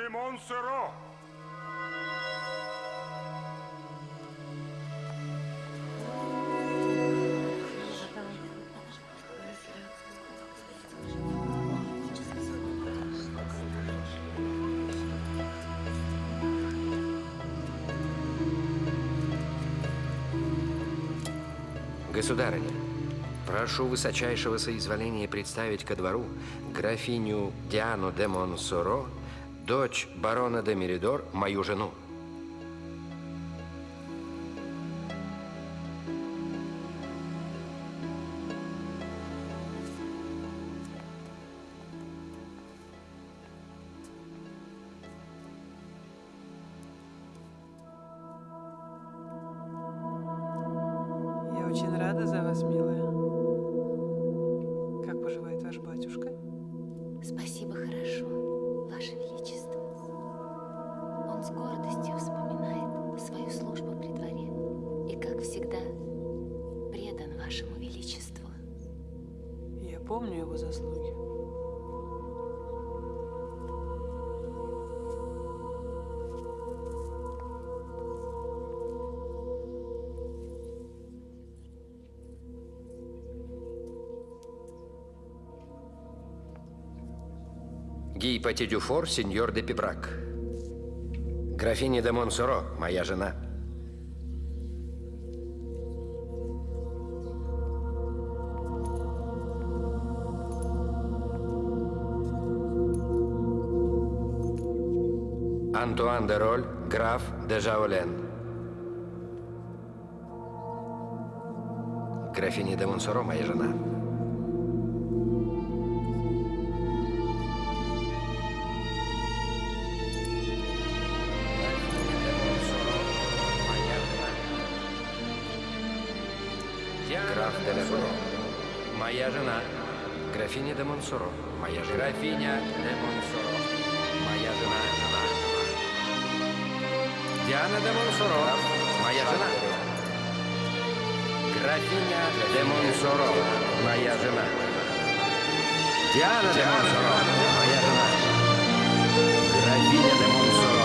де Монсоро. Государыня, прошу высочайшего соизволения представить ко двору графиню Диану де Монсоро, дочь барона де Меридор, мою жену. Гий Пати Дюфор, сеньор де Пибрак. Графиня де Монсоро, моя жена. Антуан де Роль, граф де Жаолен. Графиня де Монсоро, моя жена. Моя жена. Графиня де Монсоро. Моя жена. Графиня де Монсоро. Моя жена. жена, жена. Диана де Монсоро. Моя жена. Графиня де Монсоро. Моя жена. Диана де Монсоро. Моя жена. Графиня де Монсоро.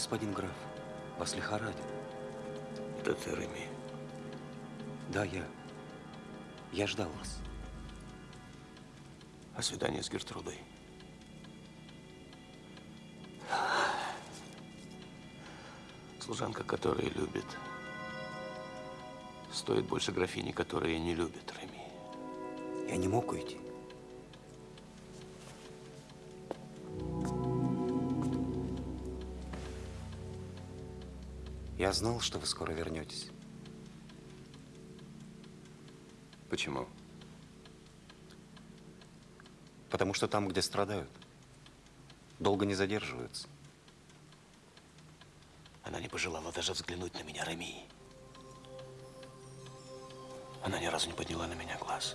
Господин граф, вас лихорадит. Это ты, Реми. Да, я. Я ждал вас. А свидание с Гертрудой? Служанка, которая любит, стоит больше графини, которая не любит, Реми. Я не мог уйти. Я знал, что вы скоро вернетесь. Почему? Потому что там, где страдают, долго не задерживаются. Она не пожелала даже взглянуть на меня, Реми. Она ни разу не подняла на меня глаз.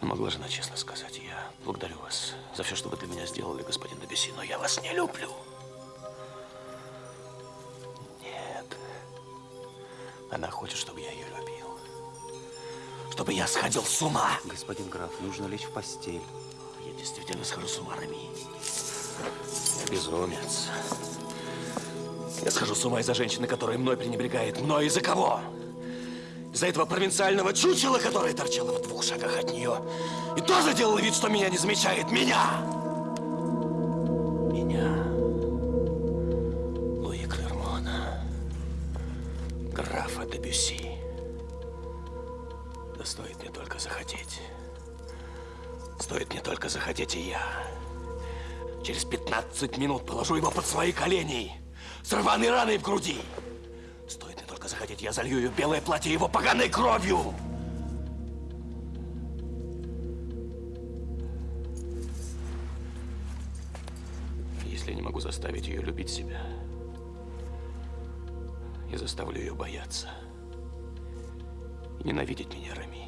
Но могла же она честно сказать, я благодарю вас за все, что вы для меня сделали, господин Дебюсси, но я вас не люблю. Она хочет, чтобы я ее любил. Чтобы я сходил с ума. Господин граф, нужно лечь в постель. Я действительно схожу с ума, Реми. Я безумец. Я схожу с ума из-за женщины, которая мной пренебрегает. Мной из-за кого? Из-за этого провинциального чучела, которое торчало в двух шагах от нее. И тоже делал вид, что меня не замечает. Меня. 15 минут положу его под свои колени с рваной раной в груди. Стоит мне только захотеть, я залью ее белое платье его поганой кровью. Если я не могу заставить ее любить себя, я заставлю ее бояться и ненавидеть меня, Рами.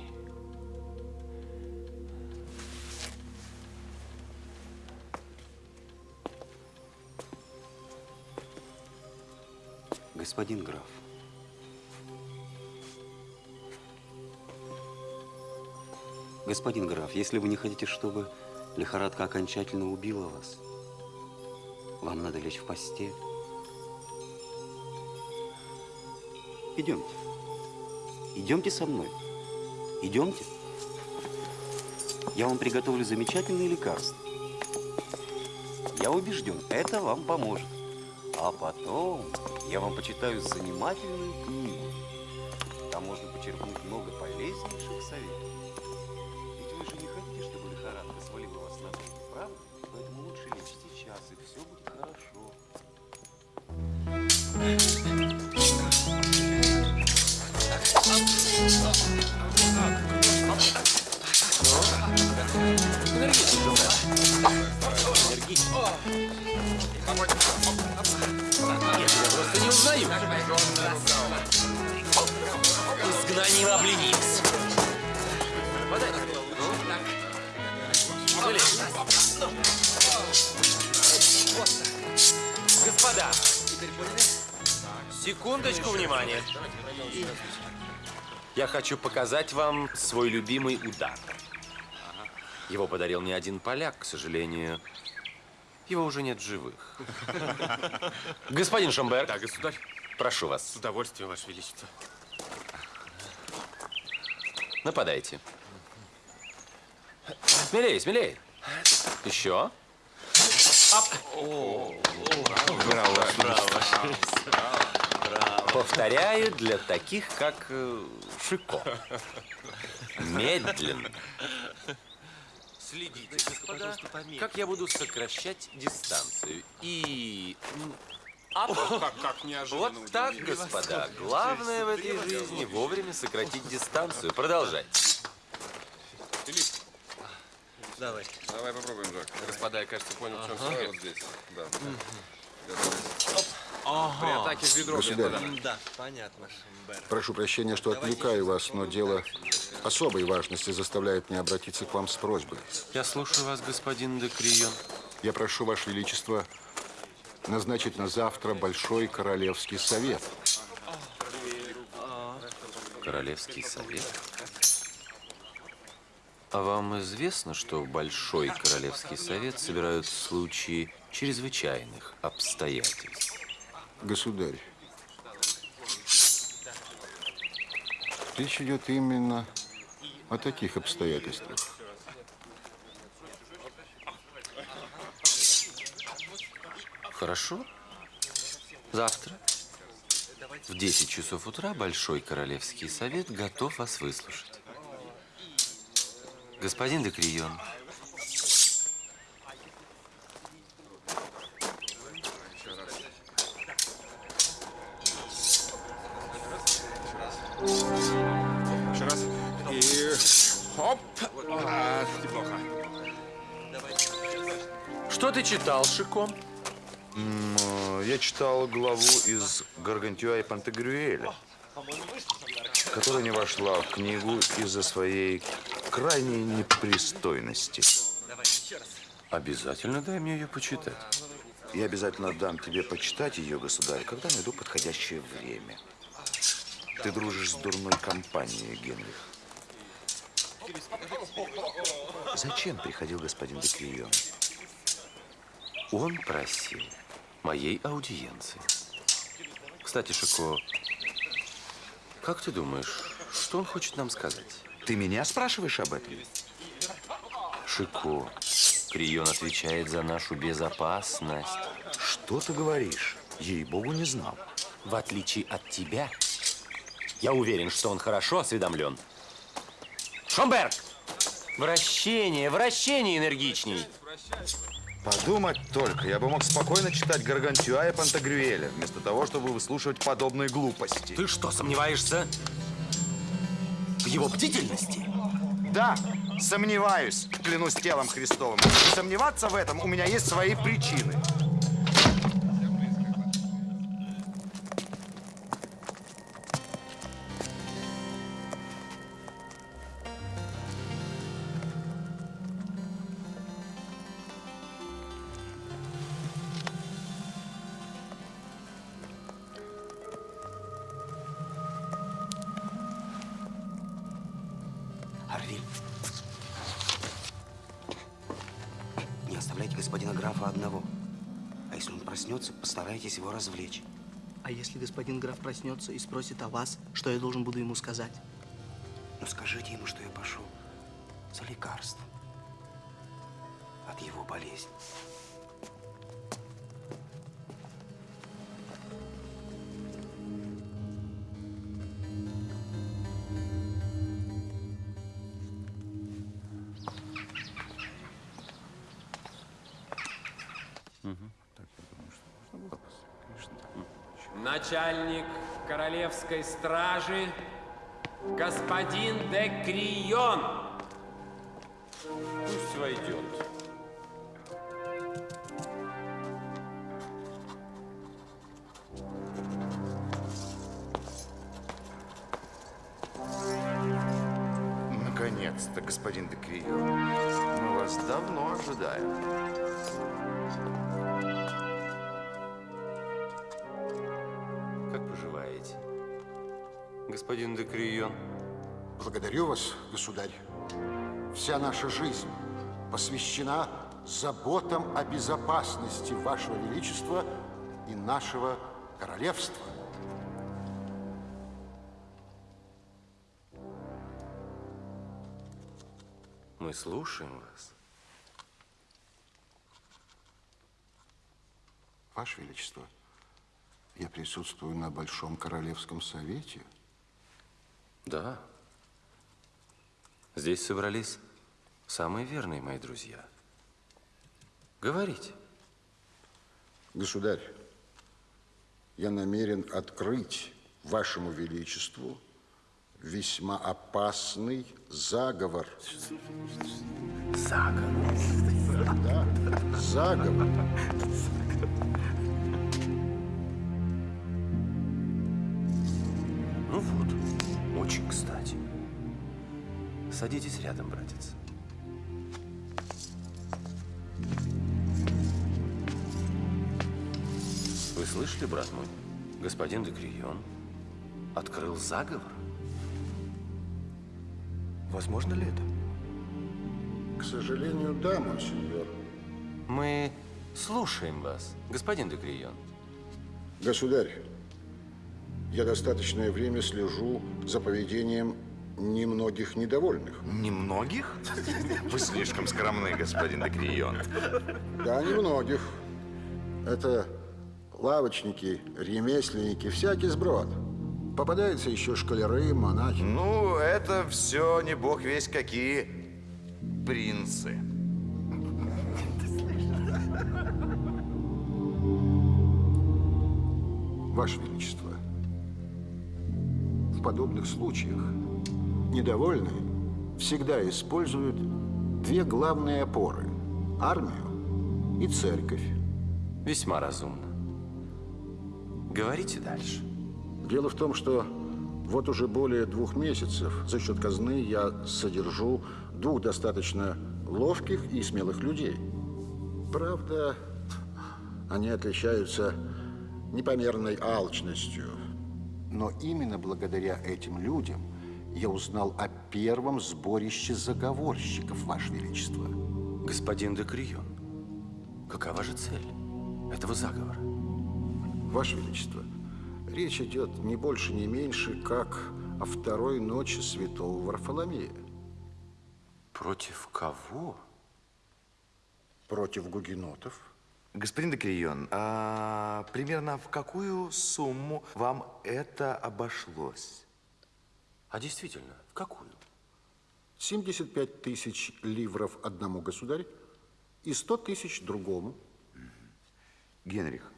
Господин граф, господин граф, если вы не хотите, чтобы лихорадка окончательно убила вас, вам надо лечь в постель. Идемте. Идемте со мной. Идемте. Я вам приготовлю замечательные лекарства. Я убежден, это вам поможет. А потом я вам почитаю занимательную книгу. Там можно почерпнуть много полезнейших советов. Секундочку внимания. Я хочу показать вам свой любимый удар. Его подарил мне один поляк, к сожалению. Его уже нет в живых. Господин Шомберг, Да, государь, прошу вас, с удовольствием, Ваше Величество. нападайте. Смелее, смелее. Еще. Повторяю для таких, как э, Шико. Медленно. Следите, господа, как я буду сокращать дистанцию. И... ап. Как, как неожиданно Вот так, господа. Главное в этой жизни вовремя сократить дистанцию. Продолжайте. Давай попробуем, Жак. Господа, я, кажется, понял, в чем секрет. Вот здесь, да. При атаке в бедро, Государь. Да, понятно. Прошу прощения, что отвлекаю вас, но дело особой важности заставляет меня обратиться к вам с просьбой. Я слушаю вас, господин де Крион. Я прошу, Ваше Величество, назначить на завтра Большой Королевский Совет. Королевский совет. А вам известно, что в Большой Королевский Совет собирают случаи чрезвычайных обстоятельств? Государь, речь идет именно о таких обстоятельствах. Хорошо. Завтра в 10 часов утра Большой Королевский Совет готов вас выслушать. Господин Декрион, Еще раз. И хоп. А, неплохо. что ты читал, Шико? Я читал главу из Гаргантюа и Пантагрюэля, которая не вошла в книгу из-за своей крайней непристойности. Обязательно дай мне ее почитать. Я обязательно дам тебе почитать ее, государь, когда найду подходящее время. Ты дружишь с дурной компанией, Генрих. Зачем приходил господин Декрион? Он просил моей аудиенции. Кстати, Шико, как ты думаешь, что он хочет нам сказать? Ты меня спрашиваешь об этом? Шико, Крион отвечает за нашу безопасность. Что ты говоришь? Ей-богу, не знал. В отличие от тебя, я уверен, что он хорошо осведомлен. Шомберг! Вращение, вращение энергичней. Подумать только, я бы мог спокойно читать Гаргантюа и Пантагрюэля, вместо того, чтобы выслушивать подобные глупости. Ты что, сомневаешься в его бдительности? Да, сомневаюсь, клянусь телом Христовым. И сомневаться в этом у меня есть свои причины. Графа одного. А если он проснется, постарайтесь его развлечь. А если господин граф проснется и спросит о вас, что я должен буду ему сказать? Но скажите ему, что я пошел за лекарством от его болезни. Начальник королевской стражи, господин де Крион. Посвящена заботам о безопасности Вашего Величества и нашего королевства. Мы слушаем вас. Ваше Величество, я присутствую на Большом Королевском Совете. Да. Здесь собрались самые верные мои друзья. Говорите. Государь, я намерен открыть Вашему Величеству весьма опасный заговор. Заговор. Да, заговор. Ну вот, очень кстати. Садитесь рядом, братец. Слышали, брат мой? Господин Декрион открыл заговор. Возможно ли это? сожалению, да, монсеньор. Мы слушаем вас, господин де Крион. Государь, я достаточное время слежу за поведением немногих недовольных. Немногих? Вы слишком скромны, господин Декрион. Да, немногих. Это лавочники, ремесленники, всякий сброд. Попадаются еще школяры, монахи. Ну, это все не бог весь какие принцы. Ваше Величество, в подобных случаях недовольные всегда используют две главные опоры – армию и церковь. Весьма разумно. Говорите дальше. Дело в том, что вот уже более двух месяцев за счет казны я содержу двух достаточно ловких и смелых людей. Правда, они отличаются непомерной алчностью. Но именно благодаря этим людям я узнал о первом сборище заговорщиков, Ваше Величество. Господин де Крион, какова же цель этого заговора? Ваше Величество, речь идет не больше, не меньше, как о второй ночи святого Варфоломея. Против кого? Против гугенотов. Господин Декрион, а примерно в какую сумму вам это обошлось? А действительно, в какую? 75 тысяч ливров одному государю и 100 тысяч другому. Генрих,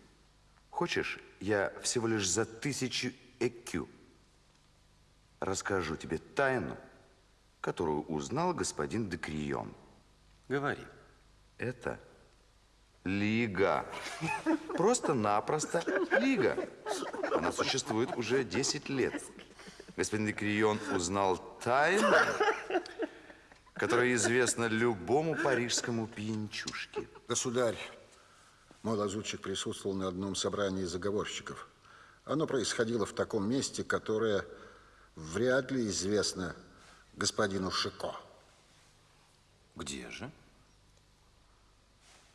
хочешь, я всего лишь за тысячу ЭКЮ расскажу тебе тайну, которую узнал господин Декрион. Говори. Это Лига. Просто-напросто Лига. Она существует уже 10 лет. Господин Декрион узнал тайну, которая известна любому парижскому пьянчушке. Государь, мой лазутчик присутствовал на одном собрании заговорщиков. Оно происходило в таком месте, которое вряд ли известно господину Шико. Где же?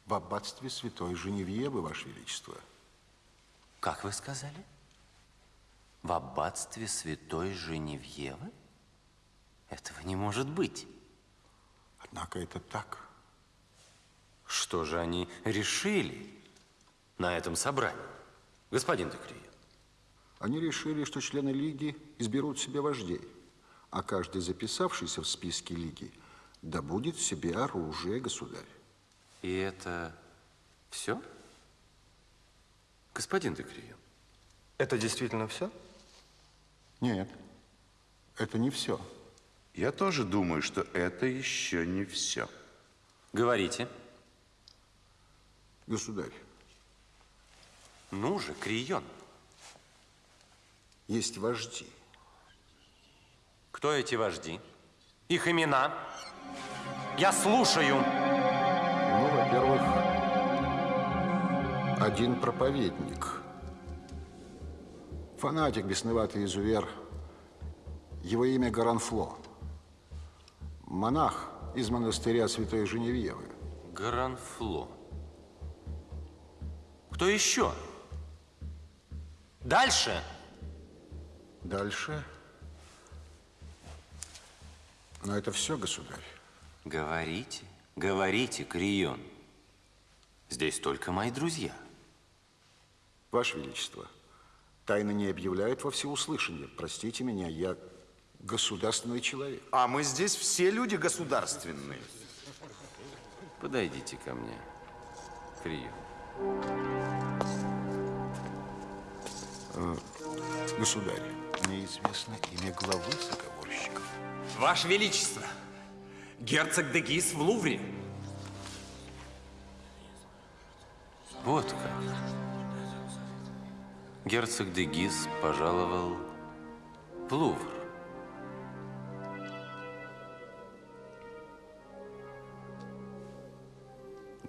В аббатстве Святой Женевьевы, Ваше Величество. Как вы сказали? В аббатстве Святой Женевьевы? Этого не может быть. Однако это так. Что же они решили на этом собрании, господин Декрия? Они решили, что члены Лиги изберут себе вождей, а каждый записавшийся в списке Лиги добудет себе оружие, государь. И это все? Господин Декрия? Это действительно все? Нет, это не все. Я тоже думаю, что это еще не все. Говорите. Государь. Ну же, Крион. Есть вожди. Кто эти вожди? Их имена? Я слушаю. Ну, во-первых, один проповедник. Фанатик, бесноватый изувер. Его имя Гаранфло. Монах из монастыря Святой Женевьевы. Гранфло. Кто еще? Дальше. Дальше. Но это все, государь. Говорите, говорите, Крион. Здесь только мои друзья. Ваше Величество, тайны не объявляют во всеуслышание. Простите меня, я государственный человек. А мы здесь все люди государственные. Подойдите ко мне, Крион. Э, государь, мне известно имя главы заговорщиков. Ваше Величество, герцог Дегис в Лувре. Вот как. Герцог де Гиз пожаловал в Лувр.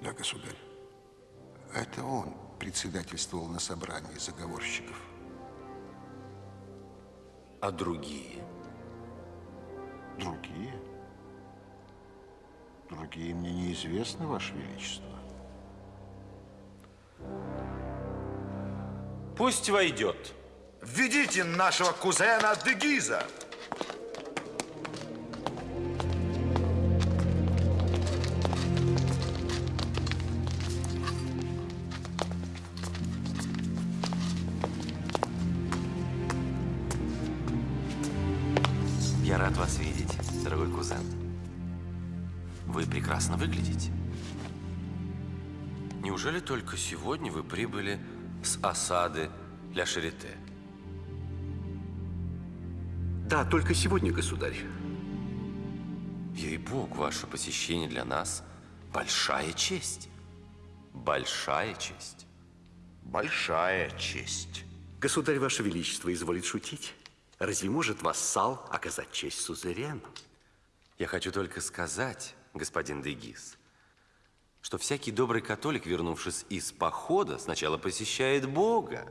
Да, государь. Это он председательствовал на собрании заговорщиков. А другие? Другие? Другие мне неизвестны, Ваше Величество. Пусть войдет. Введите нашего кузена Дегиза. Вы прекрасно выглядите. Неужели только сегодня вы прибыли с осады Ля Шарите? Да, только сегодня, государь. Ей-бог, ваше посещение для нас большая честь. Большая честь. Большая честь. Государь, ваше величество, изволит шутить. Разве может вассал оказать честь сузерену? Я хочу только сказать, господин Дегис, что всякий добрый католик, вернувшись из похода, сначала посещает Бога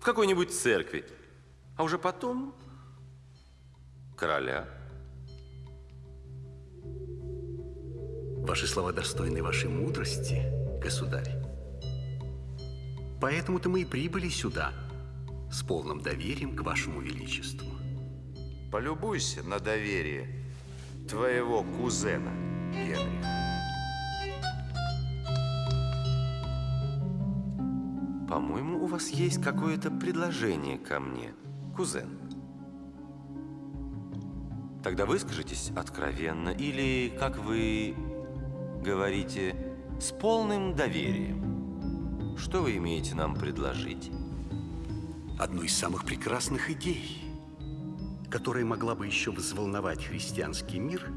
в какой-нибудь церкви, а уже потом короля. Ваши слова достойны вашей мудрости, государь. Поэтому-то мы и прибыли сюда с полным доверием к вашему величеству. Полюбуйся на доверие твоего кузена, Генрих. По-моему, у вас есть какое-то предложение ко мне, кузен. Тогда выскажитесь откровенно или, как вы говорите, с полным доверием. Что вы имеете нам предложить? Одну из самых прекрасных идей, которая могла бы еще взволновать христианский мир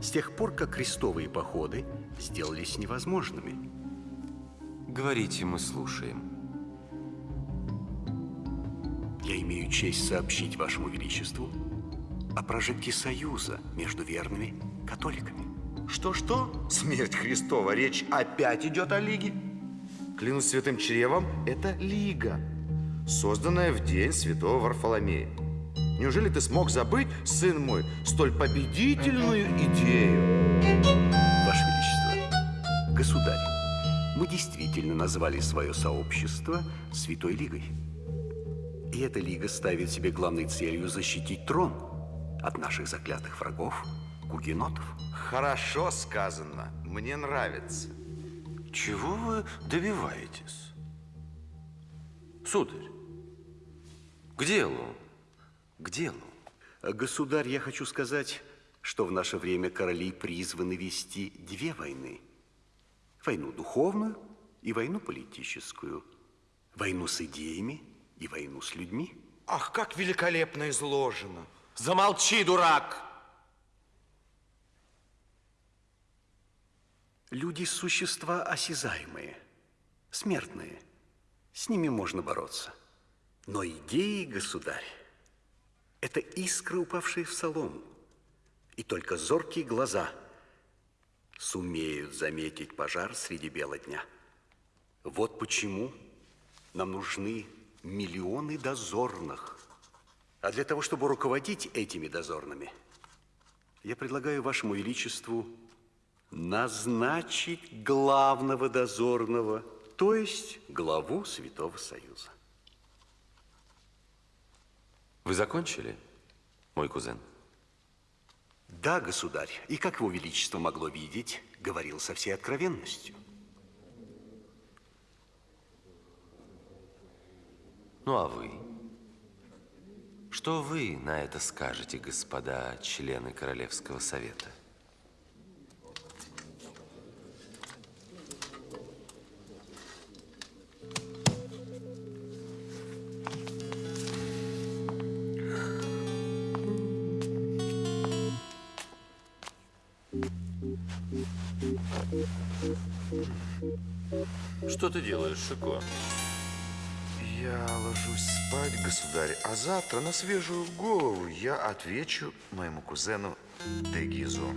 с тех пор, как крестовые походы сделались невозможными. Говорите, мы слушаем. Я имею честь сообщить вашему величеству о прожитке союза между верными католиками. Что-что? Смерть Христова. Речь опять идет о Лиге? Клянусь святым чревом, это Лига, созданная в день святого Варфоломея. Неужели ты смог забыть, сын мой, столь победительную идею? Ваше Величество, государь, мы действительно назвали свое сообщество Святой Лигой. И эта лига ставит себе главной целью защитить трон от наших заклятых врагов, гугенотов. Хорошо сказано. Мне нравится. Чего вы добиваетесь? Сударь, к делу, к делу. Государь, я хочу сказать, что в наше время короли призваны вести две войны. Войну духовную и войну политическую. Войну с идеями и войну с людьми. Ах, как великолепно изложено. Замолчи, дурак! Люди – существа осязаемые, смертные. С ними можно бороться. Но идеи, государь, это искры, упавшие в солому. И только зоркие глаза сумеют заметить пожар среди бела дня. Вот почему нам нужны миллионы дозорных. А для того, чтобы руководить этими дозорными, я предлагаю вашему величеству назначить главного дозорного, то есть главу Святого Союза. Вы закончили, мой кузен? Да, государь. И как его величество могло видеть, говорил со всей откровенностью. Ну а вы? Что вы на это скажете, господа члены Королевского совета? Что ты делаешь, Шико? Я ложусь спать, государь, а завтра на свежую голову я отвечу моему кузену Дегизу.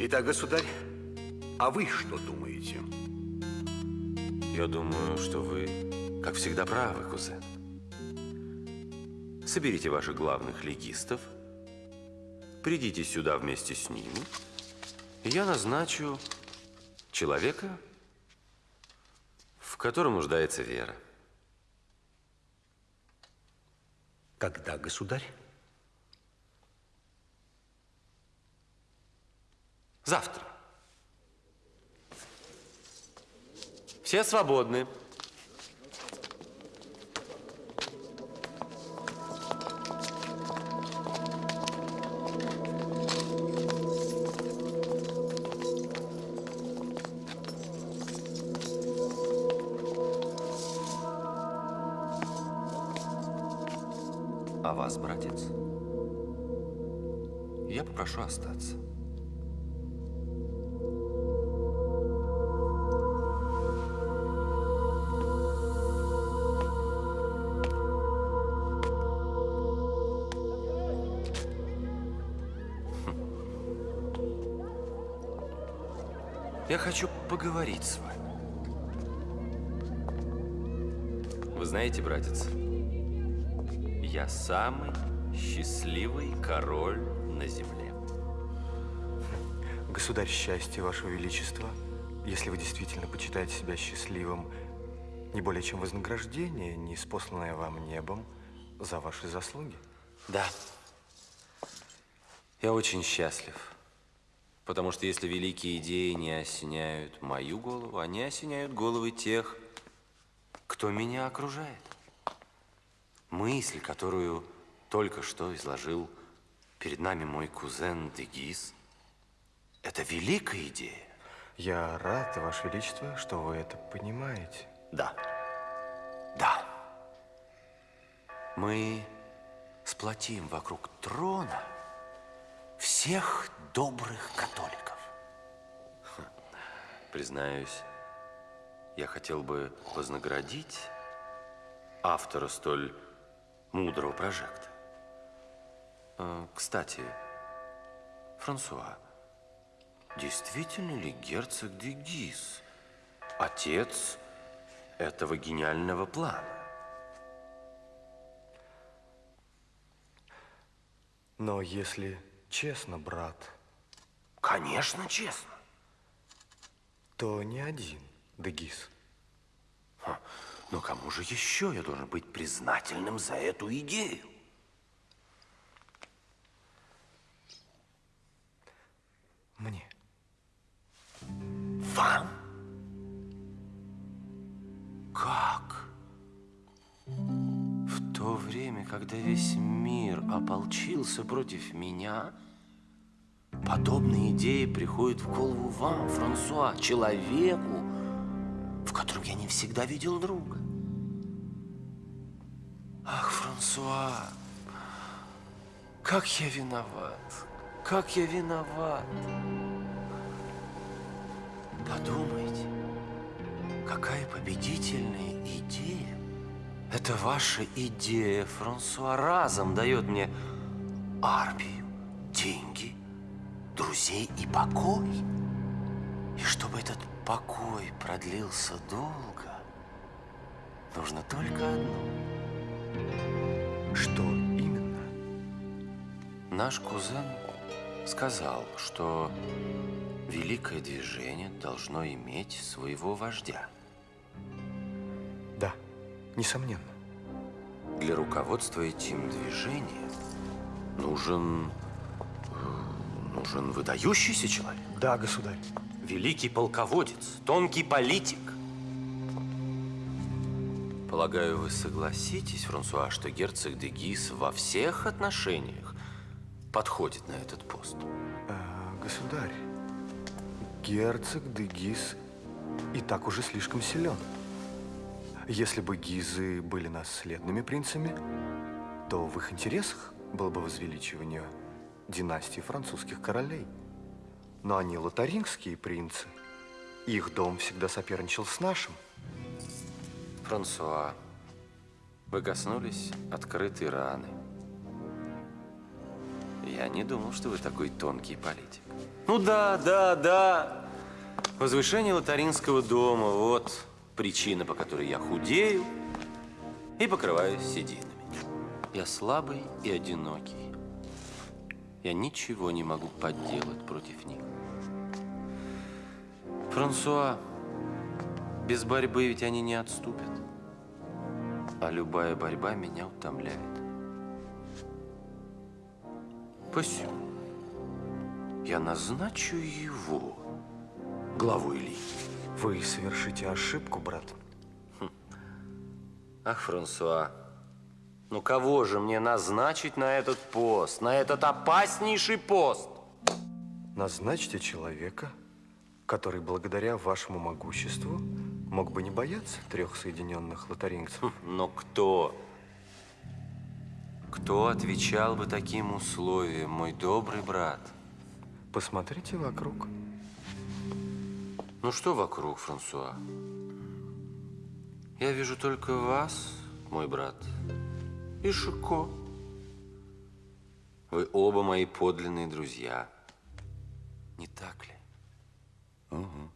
Итак, государь, а вы что думаете? Я думаю, что вы, как всегда, правы, кузен. Соберите ваших главных легистов, придите сюда вместе с ними, я назначу человека, в котором нуждается вера. Когда, государь? Завтра. Все свободны. Я хочу поговорить с вами. Вы знаете, братец, я самый счастливый король на земле. Государь, счастье, Ваше Величество, если вы действительно почитаете себя счастливым, не более чем вознаграждение, не спосланное вам небом за ваши заслуги. Да. Я очень счастлив. Потому что если великие идеи не осеняют мою голову, они осеняют головы тех, кто меня окружает. Мысль, которую только что изложил перед нами мой кузен Дегис, это великая идея. Я рад, Ваше Величество, что вы это понимаете. Да. Да. Мы сплотим вокруг трона всех добрых католиков. Признаюсь, я хотел бы вознаградить автора столь мудрого прожекта. А, Кстати, Франсуа, действительно ли герцог де отец этого гениального плана? Но если честно, брат, Конечно, честно. то не один Дегис. Но кому же еще я должен быть признательным за эту идею? Мне. Вам? Как? То время, когда весь мир ополчился против меня, подобные идеи приходят в голову вам, Франсуа, человеку, в котором я не всегда видел друга. Ах, Франсуа, как я виноват, как я виноват. Подумайте, какая победительная идея. Это ваша идея, Франсуа, разом дает мне армию, деньги, друзей и покой. И чтобы этот покой продлился долго, нужно только одно. Что именно? Наш кузен сказал, что великое движение должно иметь своего вождя. Несомненно. Для руководства этим движением нужен, э, нужен выдающийся человек. Да, государь. Великий полководец, тонкий политик. Полагаю, вы согласитесь, Франсуа, что герцог де Гис во всех отношениях подходит на этот пост. А, государь, герцог Дегис и так уже слишком силен. Если бы Гизы были наследными принцами, то в их интересах было бы возвеличивание династии французских королей. Но они лотарингские принцы. Их дом всегда соперничал с нашим. Франсуа, вы коснулись открытой раны. Я не думал, что вы такой тонкий политик. Ну да, да, да. Возвышение лотаринского дома – вот причина, по которой я худею и покрываюсь сединами. Я слабый и одинокий. я ничего не могу подделать против них. Франсуа, без борьбы ведь они не отступят. А любая борьба меня утомляет. Посему я назначу его главой лиги. Вы совершите ошибку, брат. Ах, Франсуа, ну кого же мне назначить на этот пост, на этот опаснейший пост? Назначьте человека, который благодаря вашему могуществу мог бы не бояться трех соединенных лотарингцев. Но кто? Кто отвечал бы таким условиям, мой добрый брат? Посмотрите вокруг. Ну что вокруг, Франсуа? Я вижу только вас, мой брат, и Шико. Вы оба мои подлинные друзья. Не так ли? Ого.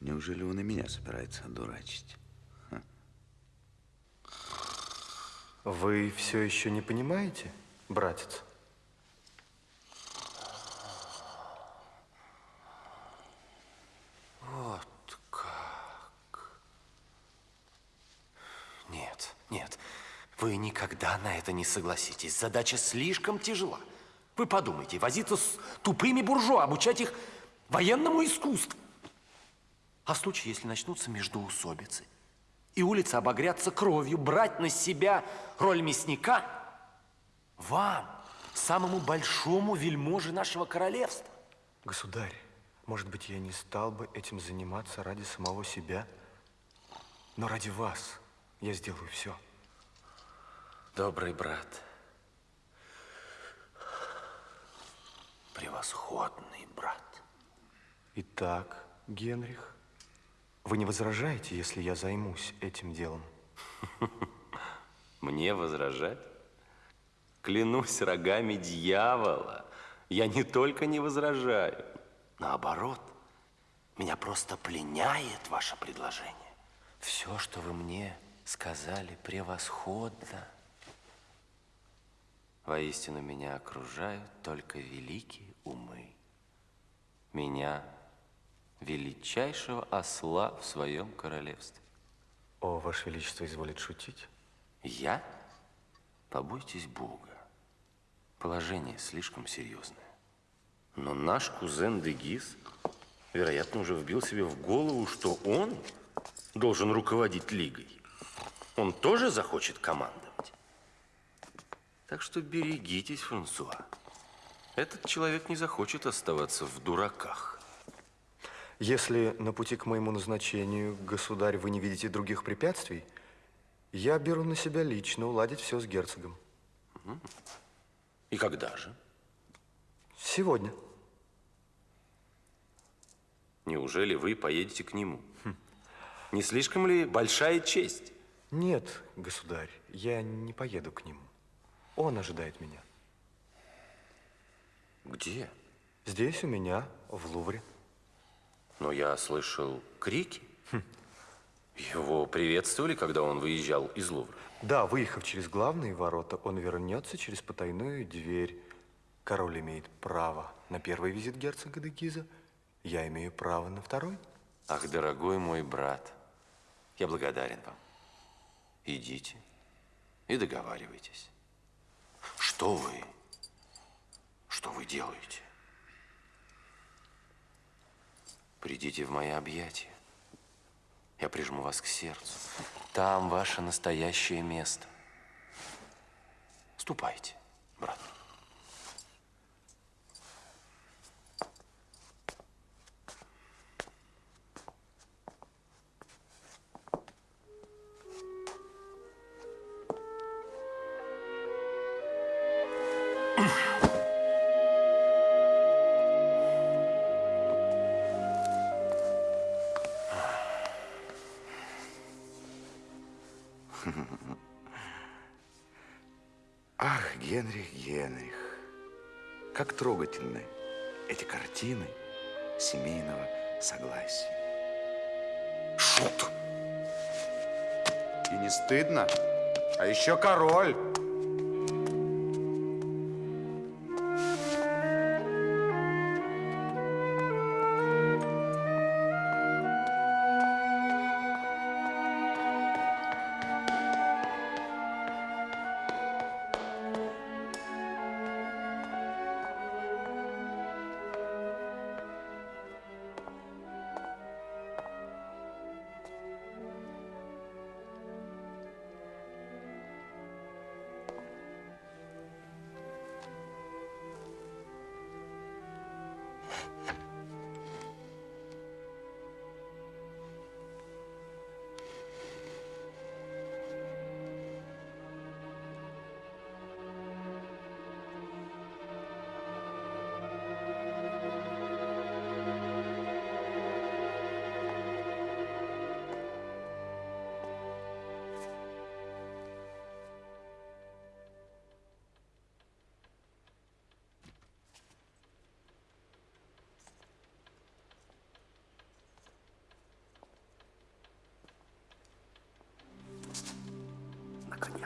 Неужели он и меня собирается одурачить? Ха. Вы все еще не понимаете, братец? Вот как. Нет, нет, вы никогда на это не согласитесь. Задача слишком тяжела. Вы подумайте, возиться с тупыми буржуа, обучать их военному искусству. А в случае, если начнутся междоусобицы, и улицы обогрятся кровью, брать на себя роль мясника, вам, самому большому вельможе нашего королевства. Государь, может быть, я не стал бы этим заниматься ради самого себя, но ради вас я сделаю все. Добрый брат, превосходный брат. Итак, Генрих, вы не возражаете, если я займусь этим делом? Мне возражать? Клянусь рогами дьявола, я не только не возражаю, наоборот, меня просто пленяет ваше предложение. Все, что вы мне сказали, превосходно. Воистину меня окружают только великие умы. Меня, величайшего осла в своем королевстве. О, Ваше Величество изволит шутить? Я? Побойтесь Бога. Положение слишком серьезное. Но наш кузен Дегис, вероятно, уже вбил себе в голову, что он должен руководить лигой. Он тоже захочет командовать. Так что берегитесь, Франсуа. Этот человек не захочет оставаться в дураках. Если на пути к моему назначению, государь, вы не видите других препятствий, я беру на себя лично уладить все с герцогом. И когда же? Сегодня. Неужели вы поедете к нему? Не слишком ли большая честь? Нет, государь, я не поеду к нему. Он ожидает меня. Где? Здесь у меня, в Лувре. Но я слышал крики. Его приветствовали, когда он выезжал из Лувра. Да, выехав через главные ворота, он вернется через потайную дверь. Король имеет право на первый визит герцога де Гиза. Я имею право на второй. Ах, дорогой мой брат, я благодарен вам. Идите и договаривайтесь. Что вы? Что вы делаете? Придите в мои объятия. Я прижму вас к сердцу. Там ваше настоящее место. Ступайте, брат. Картины семейного согласия. Шут! И не стыдно? А еще король.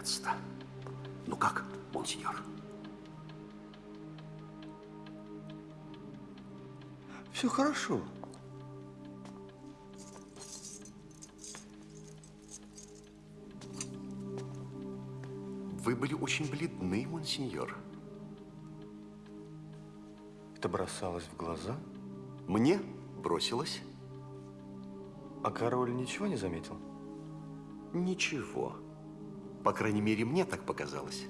Наконец-то. Ну как, монсеньор? Все хорошо. Вы были очень бледны, монсеньор. Это бросалось в глаза? Мне бросилось. А король ничего не заметил? Ничего. По крайней мере, мне так показалось.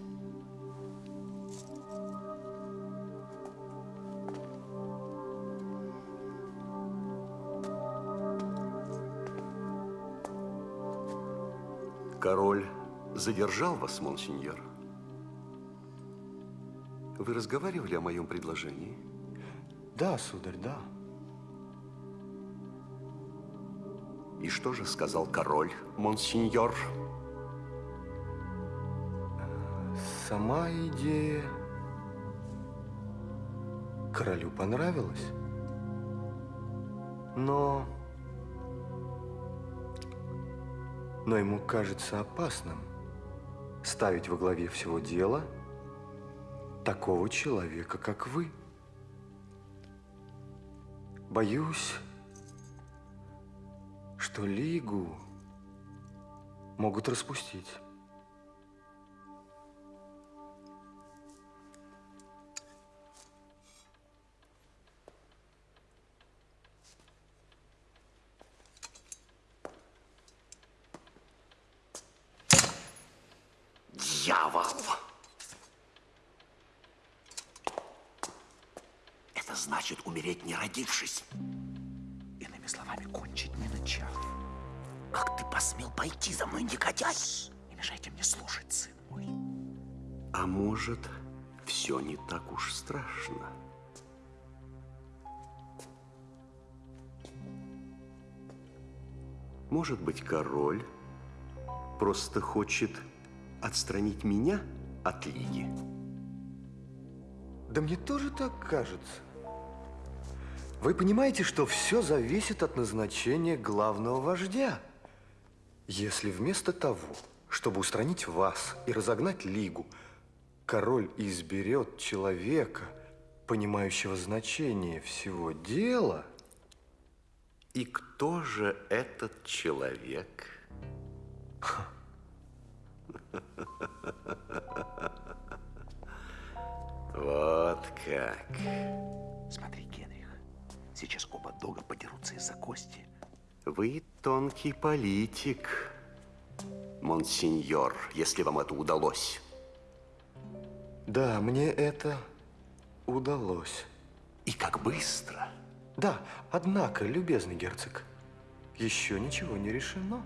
Король задержал вас, монсеньор. Вы разговаривали о моем предложении? Да, сударь, да. И что же сказал король, монсеньор? Сама идея королю понравилась. Но... Но ему кажется опасным ставить во главе всего дела такого человека, как вы. Боюсь, что Лигу могут распустить. Родившись. Иными словами, кончить не начав. Как ты посмел пойти за мной, негодяй? Не мешайте мне слушать, сын мой. А может, все не так уж страшно? Может быть, король просто хочет отстранить меня от Лиги? Да мне тоже так кажется. Вы понимаете, что все зависит от назначения главного вождя. Если вместо того, чтобы устранить вас и разогнать Лигу, король изберет человека, понимающего значение всего дела... И кто же этот человек? Вот как. Смотри, сейчас оба дога подерутся из-за кости. Вы тонкий политик, монсеньор, если вам это удалось. Да, мне это удалось. И как быстро. Да, однако, любезный герцог, еще ничего не решено.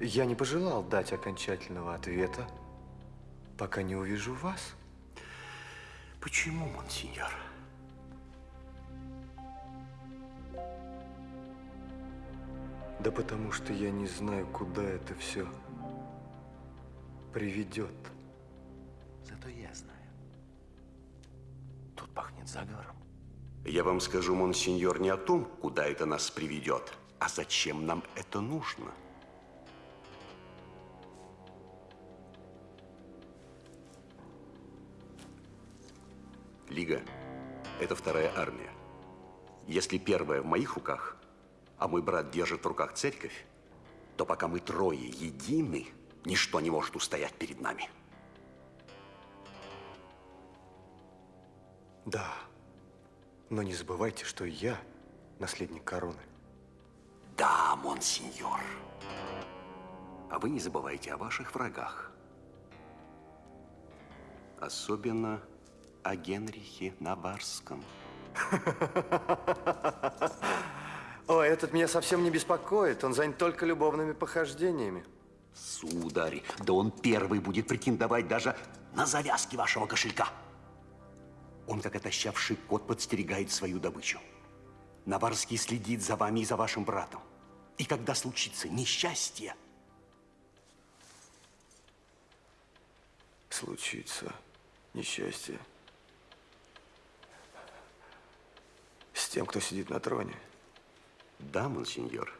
Я не пожелал дать окончательного ответа, пока не увижу вас. Почему, монсеньор? Да потому что я не знаю, куда это все приведет. Зато я знаю. Тут пахнет заговором. Я вам скажу, монсеньор, не о том, куда это нас приведет, а зачем нам это нужно. Лига – это вторая армия. Если первая в моих руках, а мой брат держит в руках церковь, то пока мы трое едины, ничто не может устоять перед нами. Да, но не забывайте, что я наследник короны. Да, монсеньор. А вы не забывайте о ваших врагах. Особенно о Генрихе Наварском. О, этот меня совсем не беспокоит. Он занят только любовными похождениями. Сударь, да он первый будет претендовать даже на завязки вашего кошелька. Он, как отощавший кот, подстерегает свою добычу. Наварский следит за вами и за вашим братом. И когда случится несчастье, Случится несчастье с тем, кто сидит на троне. Да, монсеньор.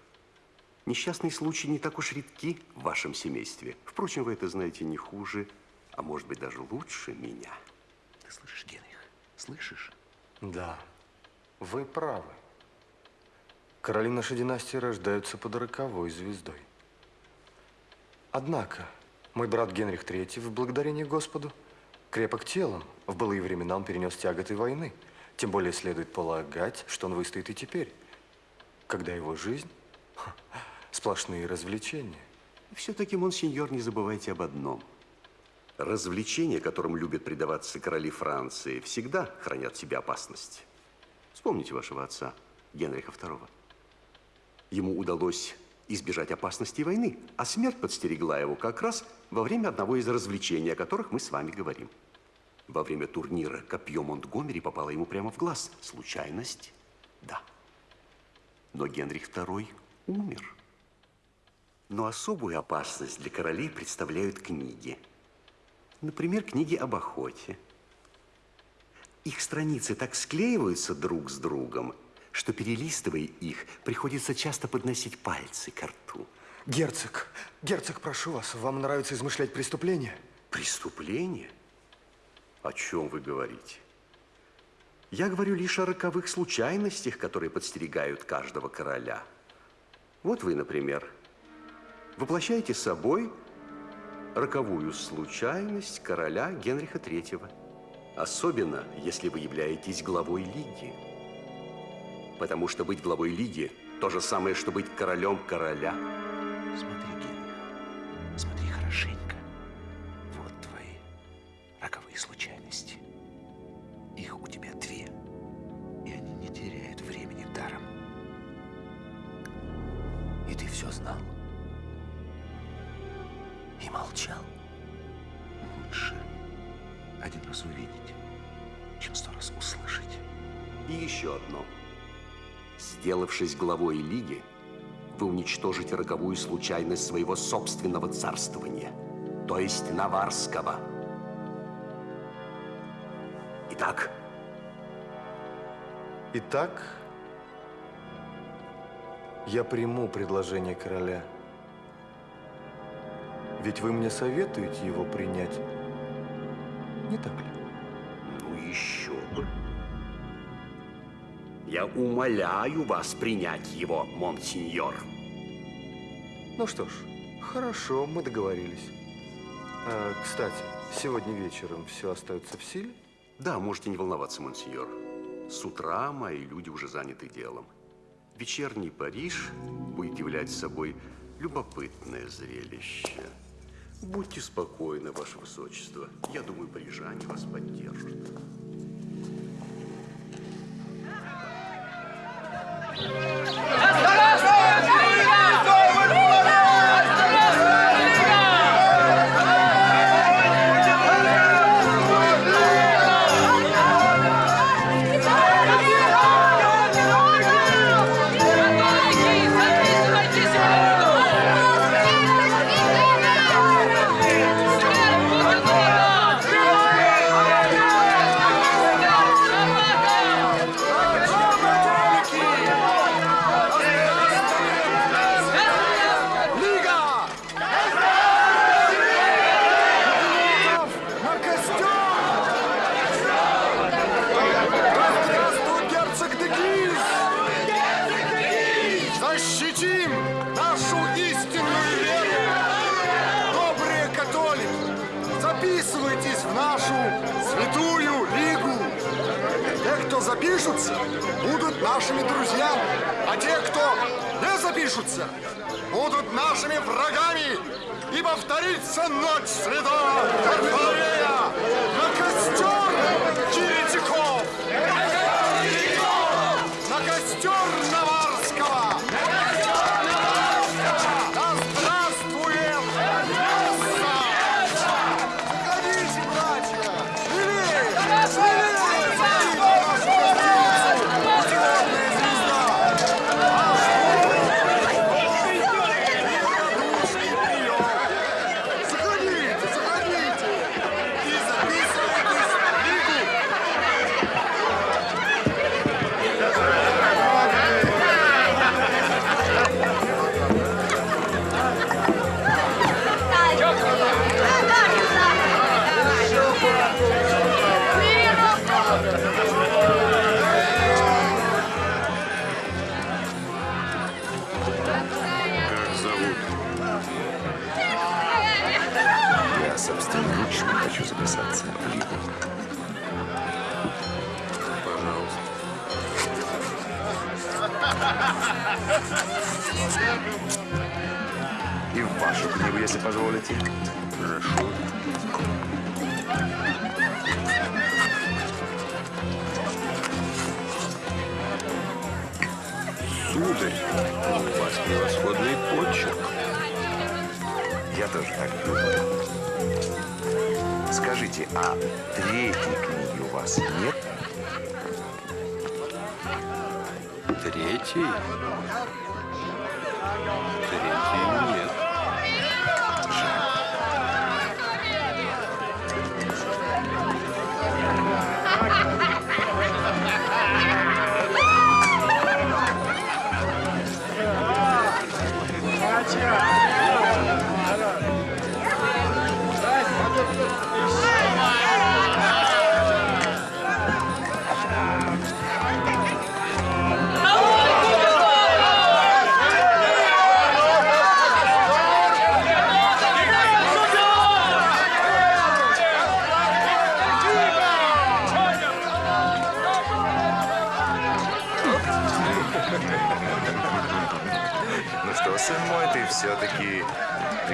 Несчастные случаи не так уж редки в вашем семействе. Впрочем, вы это знаете не хуже, а может быть даже лучше меня. Ты слышишь, Генрих? Слышишь? Да, вы правы. Короли нашей династии рождаются под роковой звездой. Однако, мой брат Генрих III, в благодарение Господу, крепок телом. В былые времена он перенес тяготы войны. Тем более следует полагать, что он выстоит и теперь, когда его жизнь сплошные развлечения. Все-таки, монсеньор, не забывайте об одном. Развлечения, которым любят предаваться короли Франции, всегда хранят в себе опасность. Вспомните вашего отца, Генриха II. Ему удалось избежать опасности войны, а смерть подстерегла его как раз во время одного из развлечений, о которых мы с вами говорим. Во время турнира копье Монтгомери попало ему прямо в глаз. Случайность? Да. Но Генрих II умер. Но особую опасность для королей представляют книги. Например, книги об охоте. Их страницы так склеиваются друг с другом, что, перелистывая их, приходится часто подносить пальцы к рту. Герцог, герцог, прошу вас, вам нравится измышлять преступления? Преступления? О чем вы говорите? Я говорю лишь о роковых случайностях, которые подстерегают каждого короля. Вот вы, например, воплощаете собой роковую случайность короля Генриха III. Особенно, если вы являетесь главой Лиги. Потому что быть главой Лиги – то же самое, что быть королем короля. Смотри, Генрих, смотри хорошенько. Сделавшись главой Лиги, вы уничтожите роковую случайность своего собственного царствования, то есть Наварского. Итак? Итак, я приму предложение короля. Ведь вы мне советуете его принять, не так ли? Ну еще бы. Я умоляю вас принять его, монсеньор. Ну что ж, хорошо, мы договорились. А, кстати, сегодня вечером все остается в силе? Да, можете не волноваться, монсеньор. С утра мои люди уже заняты делом. Вечерний Париж будет являть собой любопытное зрелище. Будьте спокойны, Ваше Высочество. Я думаю, парижане вас поддержат. На запишутся, будут нашими друзьями, а те, кто не запишутся, будут нашими врагами, и повторится ночь святого Варфоломея на костер еретиков! И в вашу книгу, если позволите. Прошу. Сударь, у вас превосходный почерк. Я тоже так думаю. Скажите, а третьей книги у вас нет? Третий?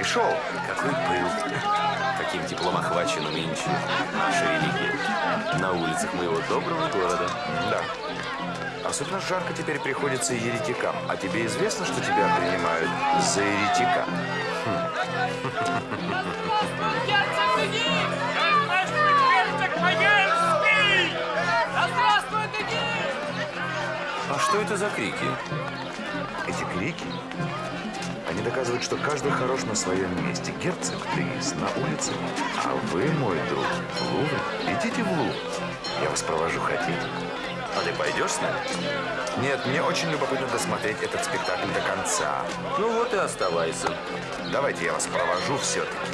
Пришел? Какой пыл. Каким теплом охвачена нынче наша религия. На улицах моего доброго города. Да. Особенно жарко теперь приходится еретикам. А тебе известно, что тебя принимают за еретика? А что это за крики? Эти крики, они доказывают, что каждый хорош на своем месте. Герцог Дегис на улице, а вы, мой друг, в Лувр. Идите в Лувр. Я вас провожу, хотите? А ты пойдешь с нами? Нет, мне очень любопытно досмотреть этот спектакль до конца. Ну вот и оставайся. Давайте я вас провожу все-таки.